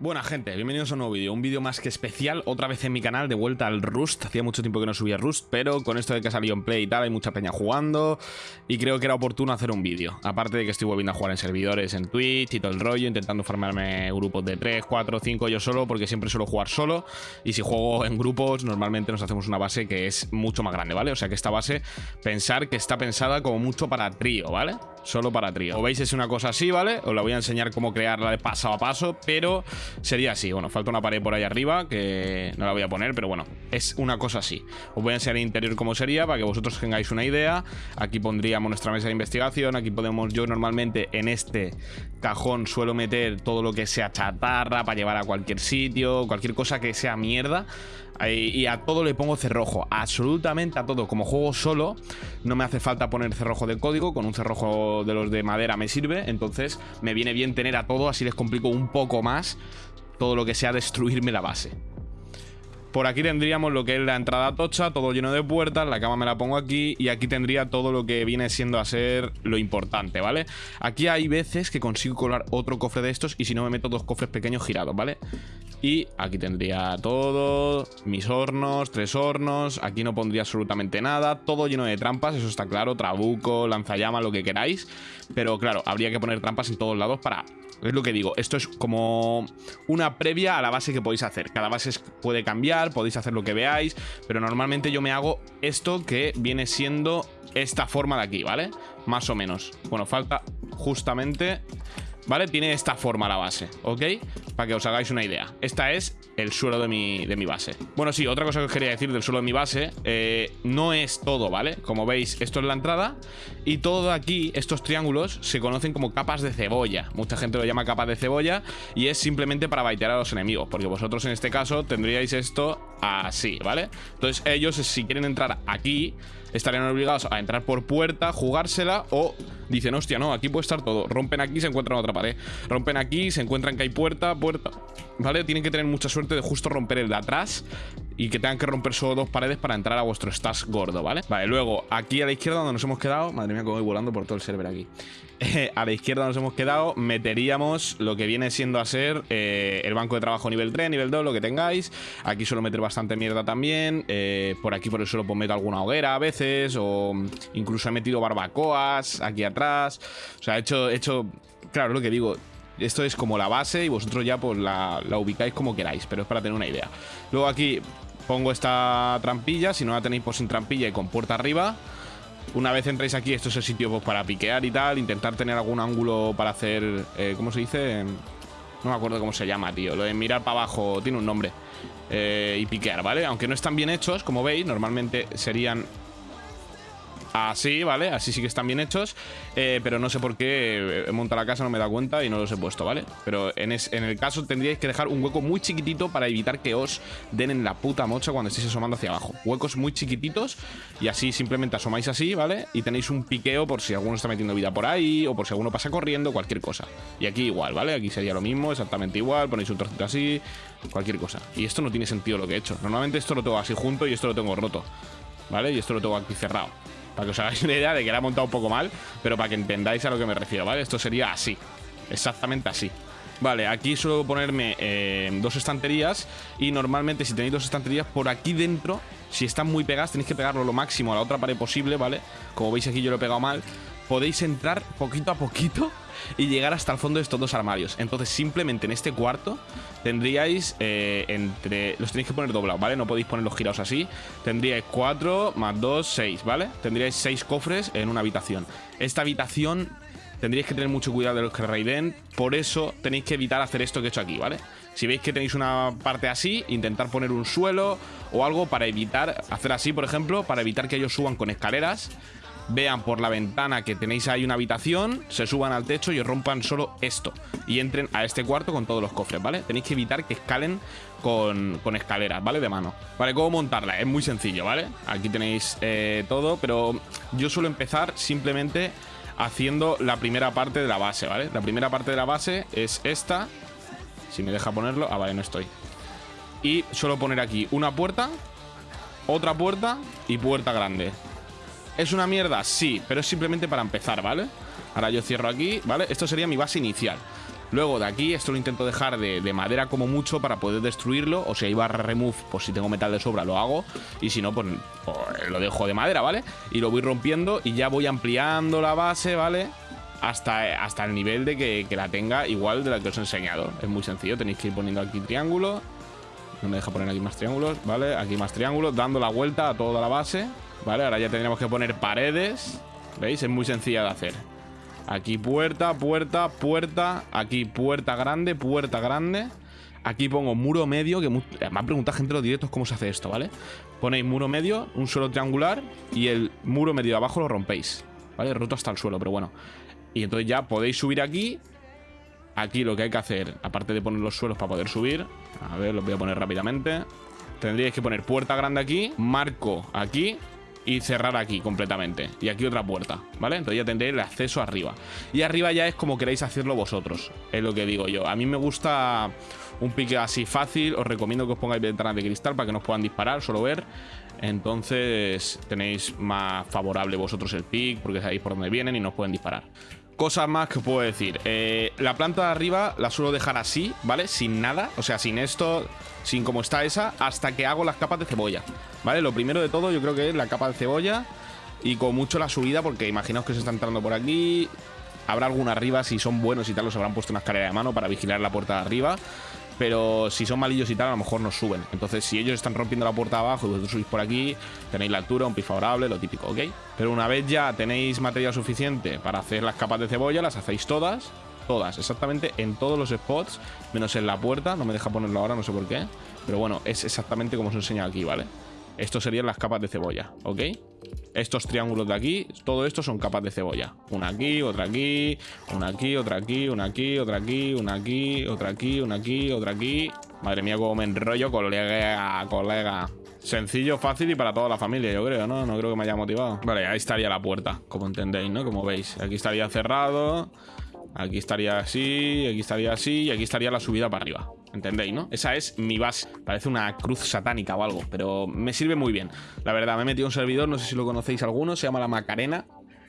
Buena gente, bienvenidos a un nuevo vídeo, un vídeo más que especial, otra vez en mi canal, de vuelta al Rust, hacía mucho tiempo que no subía Rust, pero con esto de que salió en Play y tal, hay mucha peña jugando, y creo que era oportuno hacer un vídeo, aparte de que estoy volviendo a jugar en servidores, en Twitch y todo el rollo, intentando formarme grupos de 3, 4, 5 yo solo, porque siempre suelo jugar solo, y si juego en grupos, normalmente nos hacemos una base que es mucho más grande, ¿vale? O sea que esta base, pensar que está pensada como mucho para trío, ¿vale? Solo para trío. Como veis es una cosa así, ¿vale? Os la voy a enseñar cómo crearla de paso a paso, pero sería así. Bueno, falta una pared por ahí arriba que no la voy a poner, pero bueno, es una cosa así. Os voy a enseñar el interior cómo sería para que vosotros tengáis una idea. Aquí pondríamos nuestra mesa de investigación. Aquí podemos, yo normalmente en este cajón suelo meter todo lo que sea chatarra para llevar a cualquier sitio, cualquier cosa que sea mierda. Y a todo le pongo cerrojo, absolutamente a todo. Como juego solo, no me hace falta poner cerrojo de código, con un cerrojo de los de madera me sirve. Entonces me viene bien tener a todo, así les complico un poco más todo lo que sea destruirme la base. Por aquí tendríamos lo que es la entrada tocha, todo lleno de puertas, la cama me la pongo aquí y aquí tendría todo lo que viene siendo a ser lo importante, ¿vale? Aquí hay veces que consigo colar otro cofre de estos y si no me meto dos cofres pequeños girados, ¿vale? Y aquí tendría todo, mis hornos, tres hornos, aquí no pondría absolutamente nada, todo lleno de trampas, eso está claro, trabuco, lanzallamas, lo que queráis, pero claro, habría que poner trampas en todos lados para es lo que digo, esto es como una previa a la base que podéis hacer. Cada base puede cambiar, podéis hacer lo que veáis, pero normalmente yo me hago esto que viene siendo esta forma de aquí, ¿vale? Más o menos. Bueno, falta justamente ¿vale? Tiene esta forma la base, ¿ok? Para que os hagáis una idea. Esta es el suelo de mi, de mi base. Bueno, sí, otra cosa que os quería decir del suelo de mi base, eh, no es todo, ¿vale? Como veis, esto es la entrada y todo aquí, estos triángulos, se conocen como capas de cebolla. Mucha gente lo llama capas de cebolla y es simplemente para baitear a los enemigos, porque vosotros en este caso tendríais esto así, ¿vale? Entonces ellos, si quieren entrar aquí, estarían obligados a entrar por puerta, jugársela o dicen, hostia, no, aquí puede estar todo. Rompen aquí, se encuentran otra pared. Rompen aquí, se encuentran que hay puerta, puerta. ¿Vale? Tienen que tener mucha suerte de justo romper el de atrás y que tengan que romper solo dos paredes para entrar a vuestro stash gordo, ¿vale? Vale, luego, aquí a la izquierda donde nos hemos quedado... Madre mía, como voy volando por todo el server aquí. a la izquierda nos hemos quedado, meteríamos lo que viene siendo a ser eh, el banco de trabajo nivel 3, nivel 2, lo que tengáis. Aquí suelo meter bastante mierda también. Eh, por aquí por el suelo pues meto alguna hoguera a veces. O incluso he metido barbacoas aquí atrás. O sea, he hecho, he hecho claro, lo que digo, esto es como la base y vosotros ya pues la, ubicáis como queráis, pero es para tener una idea. Luego aquí pongo esta trampilla, si no la tenéis pues sin trampilla y con puerta arriba. Una vez entráis aquí, esto es el sitio pues, para piquear y tal, intentar tener algún ángulo para hacer, eh, ¿cómo se dice? No me acuerdo cómo se llama, tío. Lo de mirar para abajo tiene un nombre. Eh, y piquear, ¿vale? Aunque no están bien hechos, como veis, normalmente serían Así, ¿vale? Así sí que están bien hechos eh, Pero no sé por qué he montado la casa, no me da cuenta Y no los he puesto, ¿vale? Pero en, el caso tendríais que dejar un hueco muy chiquitito Para evitar que os den en la puta mocha Cuando estéis asomando hacia abajo Huecos muy chiquititos Y así simplemente asomáis así, ¿vale? Y tenéis un piqueo por si alguno está metiendo vida por ahí O por si alguno pasa corriendo, cualquier cosa Y aquí igual, ¿vale? Aquí sería lo mismo, exactamente igual Ponéis un trocito así, cualquier cosa Y esto no tiene sentido lo que he hecho Normalmente esto lo tengo así junto y esto lo tengo roto ¿Vale? Y esto lo tengo aquí cerrado para que os hagáis una idea de que la he montado un poco mal, pero para que entendáis a lo que me refiero, ¿vale? Esto sería así, exactamente así. Vale, aquí suelo ponerme eh, dos estanterías y normalmente si tenéis dos estanterías por aquí dentro, si están muy pegadas tenéis que pegarlo lo máximo a la otra pared posible, ¿vale? Como veis aquí yo lo he pegado mal. Podéis entrar poquito a poquito y llegar hasta el fondo de estos dos armarios. Entonces simplemente en este cuarto tendríais eh, entre... Los tenéis que poner doblados, ¿vale? No podéis ponerlos girados así. Tendríais 4 más 2, 6, ¿vale? Tendríais 6 cofres en una habitación. Esta habitación tendríais que tener mucho cuidado de los que raiden. Por eso tenéis que evitar hacer esto que he hecho aquí, ¿vale? Si veis que tenéis una parte así, intentar poner un suelo o algo para evitar, hacer así, por ejemplo, para evitar que ellos suban con escaleras vean por la ventana que tenéis ahí una habitación, se suban al techo y rompan solo esto. Y entren a este cuarto con todos los cofres, ¿vale? Tenéis que evitar que escalen con, escaleras, ¿vale? De mano. Vale, ¿cómo montarla? Es muy sencillo, ¿vale? Aquí tenéis eh, todo, pero yo suelo empezar simplemente haciendo la primera parte de la base, ¿vale? La primera parte de la base es esta. Si me deja ponerlo... Ah, vale, no estoy. Y suelo poner aquí una puerta, otra puerta y puerta grande. ¿Es una mierda? Sí, pero es simplemente para empezar, ¿vale? Ahora yo cierro aquí, ¿vale? Esto sería mi base inicial. Luego de aquí, esto lo intento dejar de, de madera como mucho para poder destruirlo. O si hay barra remove, pues si tengo metal de sobra lo hago. Y si no, pues, pues lo dejo de madera, ¿vale? Y lo voy rompiendo y ya voy ampliando la base, ¿vale? Hasta, hasta el nivel de que, que la tenga igual de la que os he enseñado. Es muy sencillo, tenéis que ir poniendo aquí triángulo. No me deja poner aquí más triángulos, ¿vale? Aquí más triángulos, dando la vuelta a toda la base. ¿Vale? Ahora ya tendríamos que poner paredes. ¿Veis? Es muy sencilla de hacer. Aquí puerta, puerta, puerta. Aquí puerta grande, puerta grande. Aquí pongo muro medio, que me ha preguntado gente en los directos cómo se hace esto, ¿vale? Ponéis muro medio, un suelo triangular y el muro medio de abajo lo rompéis, ¿vale? Roto hasta el suelo, pero bueno. Y entonces ya podéis subir aquí. Aquí lo que hay que hacer, aparte de poner los suelos para poder subir, a ver, los voy a poner rápidamente. Tendríais que poner puerta grande aquí, marco aquí y cerrar aquí completamente. Y aquí otra puerta, ¿vale? Entonces ya tendréis el acceso arriba. Y arriba ya es como queréis hacerlo vosotros, es lo que digo yo. A mí me gusta un pique así fácil, os recomiendo que os pongáis ventanas de cristal para que no os puedan disparar, solo ver. Entonces tenéis más favorable vosotros el pick porque sabéis por dónde vienen y no os pueden disparar. Cosas más que puedo decir. Eh, la planta de arriba la suelo dejar así, ¿vale? Sin nada, o sea, sin esto, sin como está esa, hasta que hago las capas de cebolla, ¿vale? Lo primero de todo yo creo que es la capa de cebolla y con mucho la subida porque imaginaos que se está entrando por aquí. Habrá alguna arriba, si son buenos y tal, los habrán puesto una escalera de mano para vigilar la puerta de arriba. Pero si son malillos y tal, a lo mejor nos suben. Entonces, si ellos están rompiendo la puerta abajo y vosotros subís por aquí, tenéis la altura, un piso favorable, lo típico, ¿ok? Pero una vez ya tenéis material suficiente para hacer las capas de cebolla, las hacéis todas. Todas, exactamente en todos los spots, menos en la puerta. No me deja ponerlo ahora, no sé por qué. Pero bueno, es exactamente como os he enseñado aquí, ¿vale? Esto serían las capas de cebolla, ¿ok? Estos triángulos de aquí, todo esto son capas de cebolla. Una aquí, otra aquí, una aquí, otra aquí, una aquí, otra aquí, una aquí, otra aquí, una aquí, otra aquí. Madre mía, cómo me enrollo, colega, colega. Sencillo, fácil y para toda la familia, yo creo, ¿no? No creo que me haya motivado. Vale, ahí estaría la puerta, como entendéis, ¿no? Como veis. Aquí estaría cerrado. Aquí estaría así, aquí estaría así y aquí estaría la subida para arriba. ¿Entendéis, no? Esa es mi base. Parece una cruz satánica o algo, pero me sirve muy bien. La verdad, me he metido un servidor, no sé si lo conocéis alguno, se llama La Macarena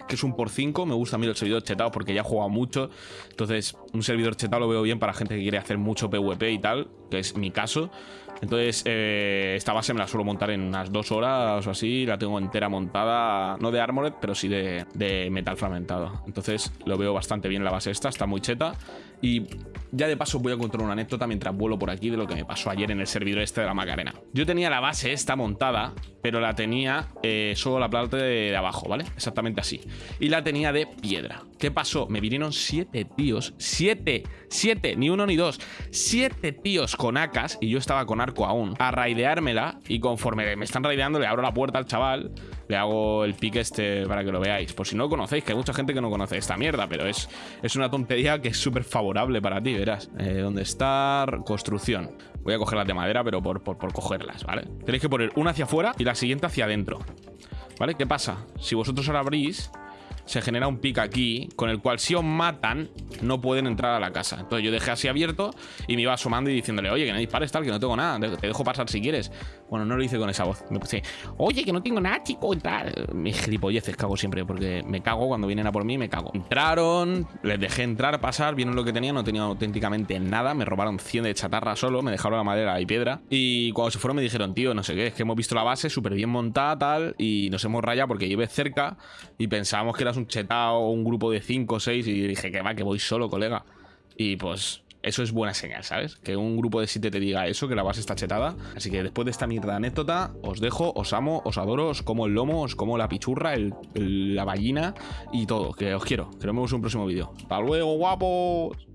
que es un por 5. Me gusta a mí el servidor chetado porque ya he jugado mucho. Entonces, un servidor chetado lo veo bien para gente que quiere hacer mucho PvP y tal, que es mi caso. Entonces, eh, esta base me la suelo montar en unas dos horas o así. La tengo entera montada, no de Armored, pero sí de, de metal fragmentado. Entonces, lo veo bastante bien la base esta, está muy cheta. Y ya de paso voy a contar una anécdota mientras vuelo por aquí de lo que me pasó ayer en el servidor este de la Macarena. Yo tenía la base esta montada, pero la tenía eh, solo la planta de, abajo, ¿vale? Exactamente así. Y la tenía de piedra. ¿Qué pasó? Me vinieron siete tíos, siete, siete, ni uno ni dos, siete tíos con acas, y yo estaba con arco aún, a raideármela, y conforme me están raideando le abro la puerta al chaval le hago el pique este para que lo veáis. Por si no lo conocéis, que hay mucha gente que no conoce esta mierda, pero es, es una tontería que es súper favorable para ti, verás. Eh, ¿Dónde está? Construcción. Voy a cogerlas de madera, pero por, por, por cogerlas, ¿vale? Tenéis que poner una hacia afuera y la siguiente hacia adentro. ¿Vale? ¿Qué pasa? Si vosotros ahora abrís, se genera un pick aquí, con el cual si os matan, no pueden entrar a la casa. Entonces yo dejé así abierto y me iba asomando y diciéndole, oye, que no dispares tal, que no tengo nada, te dejo pasar si quieres. Bueno, no lo hice con esa voz. Me puse, oye, que no tengo nada, chico, entrar. Mis gilipolleces cago siempre, porque me cago cuando vienen a por mí, me cago. Entraron, les dejé entrar, pasar, vieron lo que tenía, no tenía auténticamente nada, me robaron 100 de chatarra solo, me dejaron la madera y piedra. Y cuando se fueron me dijeron, tío, no sé qué, es que hemos visto la base súper bien montada, tal, y nos hemos rayado porque llevé cerca y pensábamos que eras un chetao un grupo de 5 o 6 y dije que va, que voy solo, colega. Y pues eso es buena señal, ¿sabes? Que un grupo de 7 te diga eso, que la base está chetada. Así que después de esta mierda anécdota, os dejo, os amo, os adoro, os como el lomo, os como la pichurra, la ballina y todo. Que os quiero. Que nos vemos en un próximo vídeo. ¡Hasta luego, guapos!